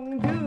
wrong do